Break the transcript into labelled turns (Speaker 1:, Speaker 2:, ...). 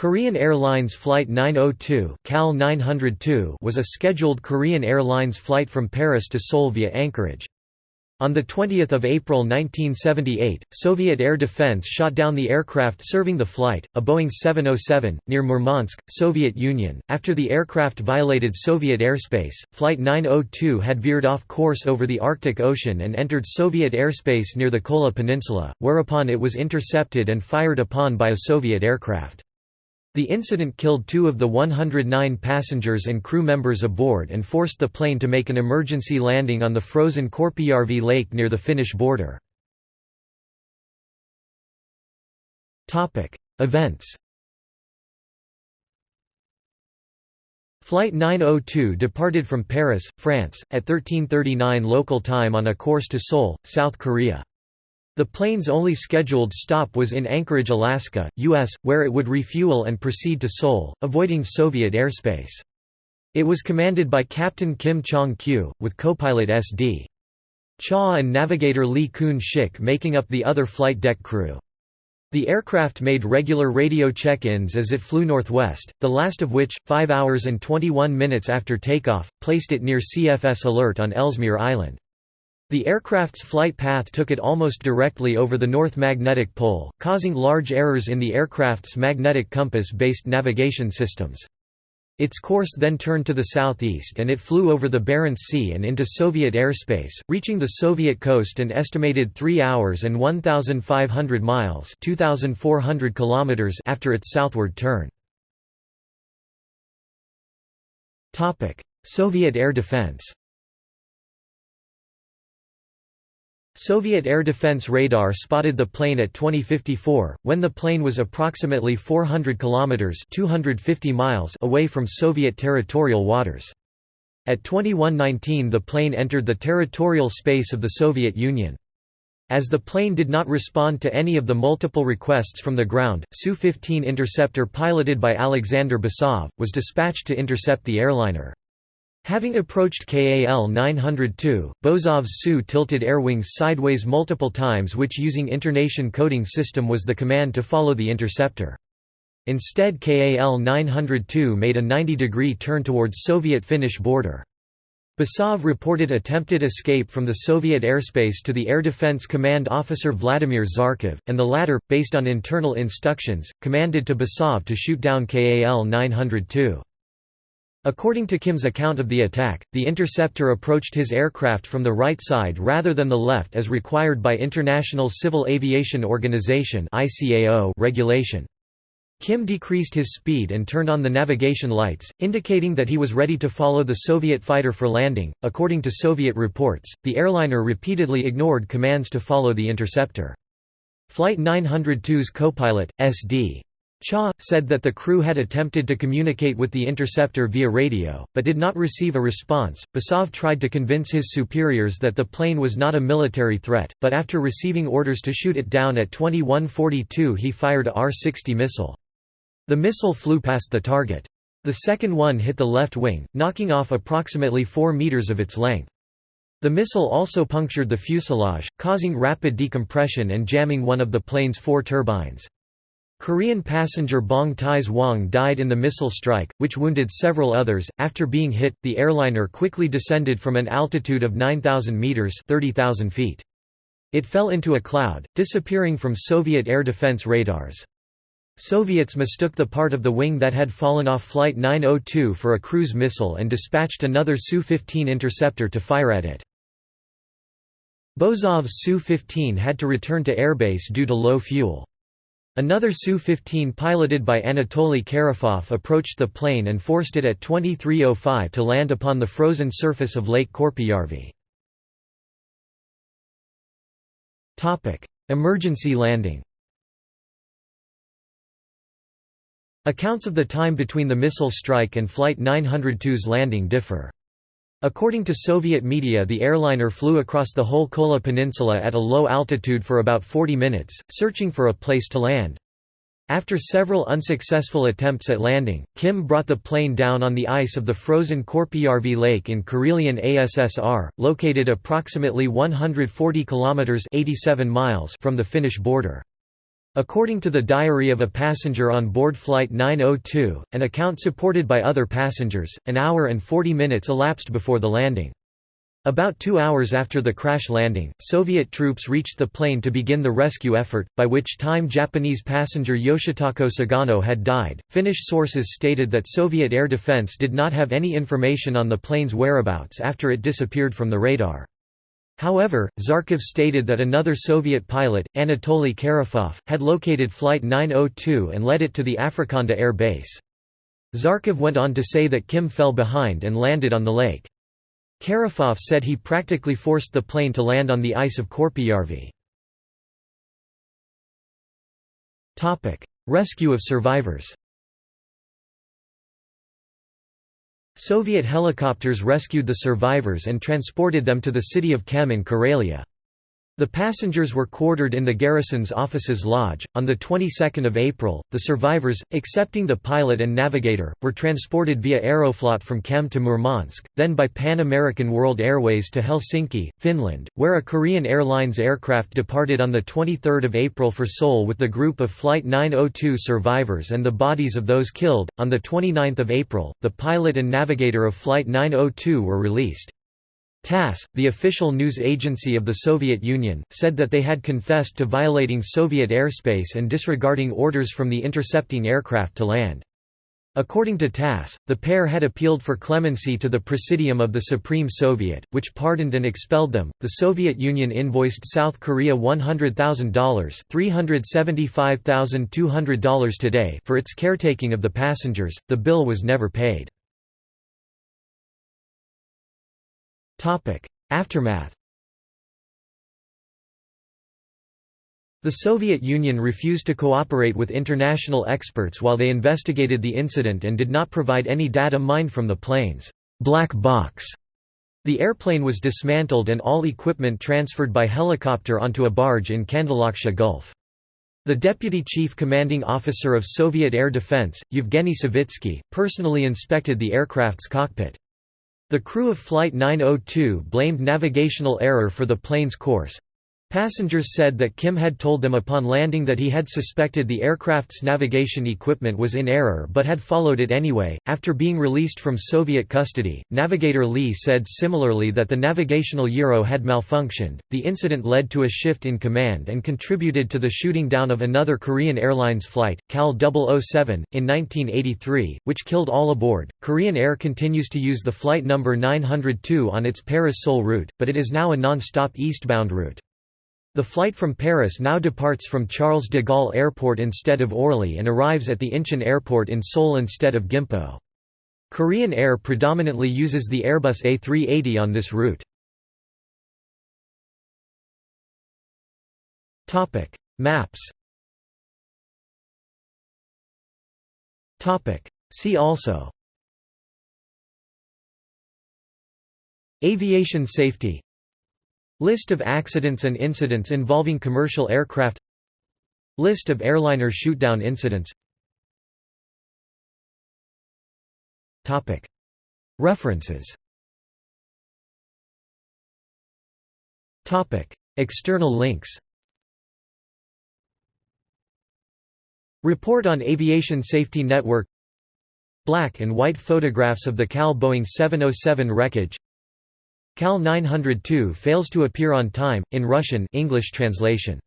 Speaker 1: Korean Airlines Flight 902 KAL 902 was a scheduled Korean Airlines flight from Paris to Seoul via Anchorage. On 20 April 1978, Soviet air defense shot down the aircraft serving the flight, a Boeing 707, near Murmansk, Soviet Union. After the aircraft violated Soviet airspace, Flight 902 had veered off course over the Arctic Ocean and entered Soviet airspace near the Kola Peninsula, whereupon it was intercepted and fired upon by a Soviet aircraft. The incident killed two of the 109 passengers and crew members aboard and forced the plane to make an emergency landing on the frozen Korpijärvi Lake near the Finnish border. Events Flight 902 departed from Paris, France, at 1339 local time on a course to Seoul, South Korea. The plane's only scheduled stop was in Anchorage, Alaska, U.S., where it would refuel and proceed to Seoul, avoiding Soviet airspace. It was commanded by Captain Kim Chong-kyu, with co-pilot S.D. Cha and navigator Lee Kun-shik making up the other flight deck crew. The aircraft made regular radio check-ins as it flew northwest, the last of which, 5 hours and 21 minutes after takeoff, placed it near CFS alert on Ellesmere Island. The aircraft's flight path took it almost directly over the North Magnetic Pole, causing large errors in the aircraft's magnetic compass-based navigation systems. Its course then turned to the southeast and it flew over the Barents Sea and into Soviet airspace, reaching the Soviet coast an estimated 3 hours and 1,500 miles 2,400 kilometers after its southward turn. Soviet air defense Soviet air defense radar spotted the plane at 2054, when the plane was approximately 400 kilometers (250 miles) away from Soviet territorial waters. At 2119 the plane entered the territorial space of the Soviet Union. As the plane did not respond to any of the multiple requests from the ground, Su-15 interceptor piloted by Alexander Basov, was dispatched to intercept the airliner. Having approached KAL 902, Bozov's Su-tilted airwings sideways multiple times which using intonation coding system was the command to follow the interceptor. Instead KAL 902 made a 90-degree turn towards Soviet-Finnish border. Basov reported attempted escape from the Soviet airspace to the Air Defense Command officer Vladimir Tsarkov, and the latter, based on internal instructions, commanded to Basov to shoot down KAL 902. According to Kim's account of the attack, the interceptor approached his aircraft from the right side rather than the left as required by International Civil Aviation Organization regulation. Kim decreased his speed and turned on the navigation lights, indicating that he was ready to follow the Soviet fighter for landing. According to Soviet reports, the airliner repeatedly ignored commands to follow the interceptor. Flight 902's co-pilot, S.D. Cha, said that the crew had attempted to communicate with the interceptor via radio, but did not receive a response. Basov tried to convince his superiors that the plane was not a military threat, but after receiving orders to shoot it down at 2142 he fired a R-60 missile. The missile flew past the target. The second one hit the left wing, knocking off approximately 4 meters of its length. The missile also punctured the fuselage, causing rapid decompression and jamming one of the plane's four turbines. Korean passenger Bong Taes-wong died in the missile strike, which wounded several others. After being hit, the airliner quickly descended from an altitude of 9,000 meters (30,000 feet). It fell into a cloud, disappearing from Soviet air defense radars. Soviets mistook the part of the wing that had fallen off Flight 902 for a cruise missile and dispatched another Su-15 interceptor to fire at it. Bozov's Su-15 had to return to airbase due to low fuel. Another Su-15 piloted by Anatoly Karafov approached the plane and forced it at 2305 to land upon the frozen surface of Lake Korpijärvi. Emergency landing Accounts of the time between the missile strike and Flight 902's landing differ. According to Soviet media the airliner flew across the whole Kola Peninsula at a low altitude for about 40 minutes, searching for a place to land. After several unsuccessful attempts at landing, Kim brought the plane down on the ice of the frozen Korpijärvi Lake in Karelian ASSR, located approximately 140 kilometers (87 miles) from the Finnish border. According to the diary of a passenger on board Flight 902, an account supported by other passengers, an hour and 40 minutes elapsed before the landing. About two hours after the crash landing, Soviet troops reached the plane to begin the rescue effort, by which time Japanese passenger Yoshitako Sugano had died. Finnish sources stated that Soviet air defense did not have any information on the plane's whereabouts after it disappeared from the radar. However, Tsarkov stated that another Soviet pilot, Anatoly Karafov, had located Flight 902 and led it to the Afrikanda air base. Tsarkov went on to say that Kim fell behind and landed on the lake. Karafov said he practically forced the plane to land on the ice of Korpijärvi. Rescue of survivors Soviet helicopters rescued the survivors and transported them to the city of Kem in Karelia. The passengers were quartered in the garrison's offices lodge. On the 22nd of April, the survivors, excepting the pilot and navigator, were transported via Aeroflot from Kem to Murmansk, then by Pan American World Airways to Helsinki, Finland, where a Korean Airlines aircraft departed on the 23rd of April for Seoul with the group of Flight 902 survivors and the bodies of those killed. On the 29th of April, the pilot and navigator of Flight 902 were released. TASS, the official news agency of the Soviet Union, said that they had confessed to violating Soviet airspace and disregarding orders from the intercepting aircraft to land. According to TASS, the pair had appealed for clemency to the Presidium of the Supreme Soviet, which pardoned and expelled them. The Soviet Union invoiced South Korea $100,000, $375,200 today for its caretaking of the passengers. The bill was never paid. Aftermath The Soviet Union refused to cooperate with international experts while they investigated the incident and did not provide any data mined from the plane's black box. The airplane was dismantled and all equipment transferred by helicopter onto a barge in Kandalaksha Gulf. The deputy chief commanding officer of Soviet air defense, Yevgeny Savitsky, personally inspected the aircraft's cockpit. The crew of Flight 902 blamed navigational error for the plane's course. Passengers said that Kim had told them upon landing that he had suspected the aircraft's navigation equipment was in error but had followed it anyway. After being released from Soviet custody, navigator Lee said similarly that the navigational gyro had malfunctioned. The incident led to a shift in command and contributed to the shooting down of another Korean Airlines flight, KAL 007, in 1983, which killed all aboard. Korean Air continues to use the flight number 902 on its Paris Seoul route, but it is now a non stop eastbound route. The flight from Paris now departs from Charles de Gaulle Airport instead of Orly and arrives at the Incheon Airport in Seoul instead of Gimpo. Korean Air predominantly uses the Airbus A380 on this route. Topic: Maps Topic: See also Aviation safety List of accidents and incidents involving commercial aircraft. List of airliner shootdown incidents. References. External links. Report on Aviation Safety Network. Black and white photographs of the KAL Boeing 707 wreckage KAL 902 fails to appear on time, in Russian English translation